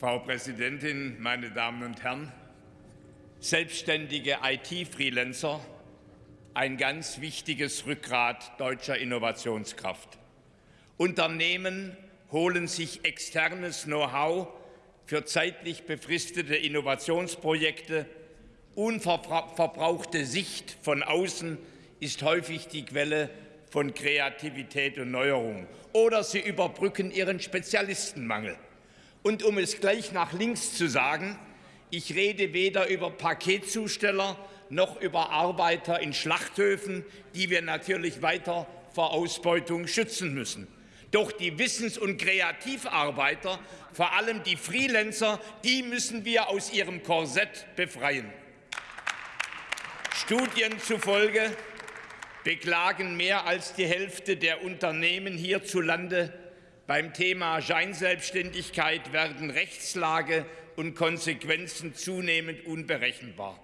Frau Präsidentin, meine Damen und Herren! Selbstständige IT-Freelancer, ein ganz wichtiges Rückgrat deutscher Innovationskraft. Unternehmen holen sich externes Know-how für zeitlich befristete Innovationsprojekte. Unverbrauchte Sicht von außen ist häufig die Quelle von Kreativität und Neuerung. Oder sie überbrücken ihren Spezialistenmangel. Und um es gleich nach links zu sagen, ich rede weder über Paketzusteller noch über Arbeiter in Schlachthöfen, die wir natürlich weiter vor Ausbeutung schützen müssen. Doch die Wissens- und Kreativarbeiter, vor allem die Freelancer, die müssen wir aus ihrem Korsett befreien. Studien zufolge beklagen mehr als die Hälfte der Unternehmen hierzulande beim Thema Scheinselbstständigkeit werden Rechtslage und Konsequenzen zunehmend unberechenbar.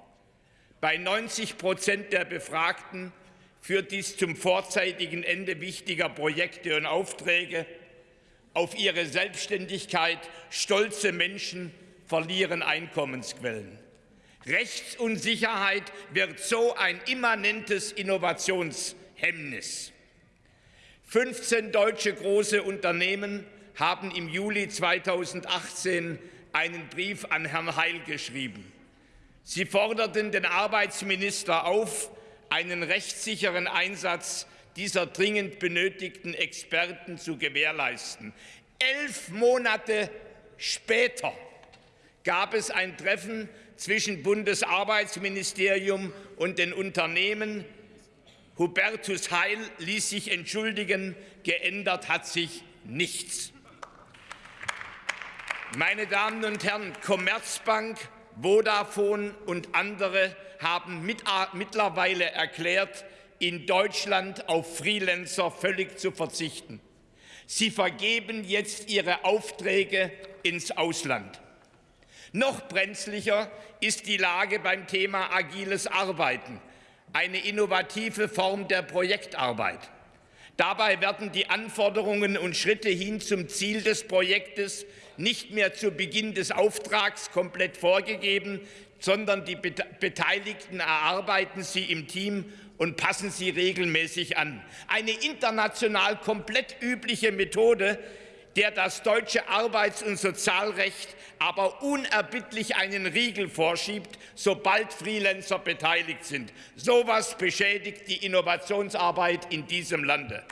Bei 90 Prozent der Befragten führt dies zum vorzeitigen Ende wichtiger Projekte und Aufträge. Auf ihre Selbstständigkeit stolze Menschen verlieren Einkommensquellen. Rechtsunsicherheit wird so ein immanentes Innovationshemmnis. 15 deutsche große Unternehmen haben im Juli 2018 einen Brief an Herrn Heil geschrieben. Sie forderten den Arbeitsminister auf, einen rechtssicheren Einsatz dieser dringend benötigten Experten zu gewährleisten. Elf Monate später gab es ein Treffen zwischen Bundesarbeitsministerium und den Unternehmen. Hubertus Heil ließ sich entschuldigen, geändert hat sich nichts. Meine Damen und Herren, Commerzbank, Vodafone und andere haben mit, mittlerweile erklärt, in Deutschland auf Freelancer völlig zu verzichten. Sie vergeben jetzt ihre Aufträge ins Ausland. Noch brenzlicher ist die Lage beim Thema agiles Arbeiten, eine innovative Form der Projektarbeit. Dabei werden die Anforderungen und Schritte hin zum Ziel des Projektes nicht mehr zu Beginn des Auftrags komplett vorgegeben, sondern die Beteiligten erarbeiten sie im Team und passen sie regelmäßig an. Eine international komplett übliche Methode, der das deutsche Arbeits- und Sozialrecht aber unerbittlich einen Riegel vorschiebt, sobald Freelancer beteiligt sind. So etwas beschädigt die Innovationsarbeit in diesem Lande.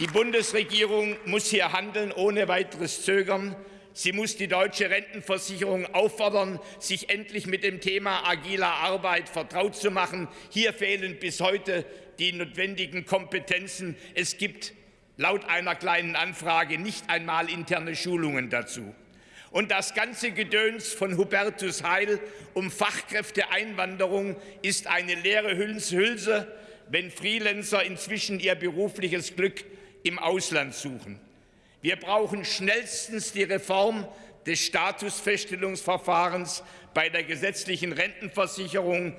Die Bundesregierung muss hier handeln, ohne weiteres Zögern. Sie muss die deutsche Rentenversicherung auffordern, sich endlich mit dem Thema agiler Arbeit vertraut zu machen. Hier fehlen bis heute die notwendigen Kompetenzen. Es gibt laut einer kleinen Anfrage nicht einmal interne Schulungen dazu. Und das ganze Gedöns von Hubertus Heil um Fachkräfteeinwanderung ist eine leere Hülse, wenn Freelancer inzwischen ihr berufliches Glück im Ausland suchen. Wir brauchen schnellstens die Reform des Statusfeststellungsverfahrens bei der gesetzlichen Rentenversicherung,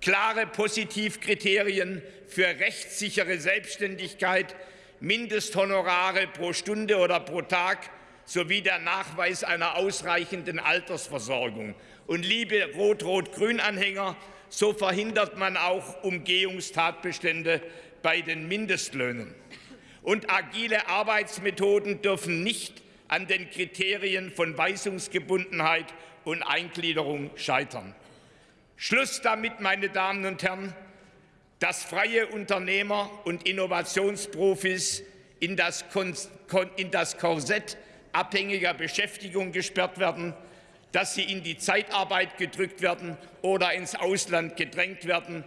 klare Positivkriterien für rechtssichere Selbstständigkeit, Mindesthonorare pro Stunde oder pro Tag sowie der Nachweis einer ausreichenden Altersversorgung. Und liebe Rot-Rot-Grün-Anhänger, so verhindert man auch Umgehungstatbestände bei den Mindestlöhnen. Und agile Arbeitsmethoden dürfen nicht an den Kriterien von Weisungsgebundenheit und Eingliederung scheitern. Schluss damit, meine Damen und Herren dass freie Unternehmer und Innovationsprofis in das, in das Korsett abhängiger Beschäftigung gesperrt werden, dass sie in die Zeitarbeit gedrückt werden oder ins Ausland gedrängt werden.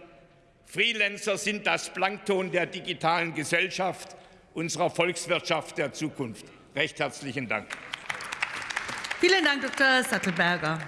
Freelancer sind das Plankton der digitalen Gesellschaft, unserer Volkswirtschaft der Zukunft. Recht herzlichen Dank. Vielen Dank, Dr. Sattelberger.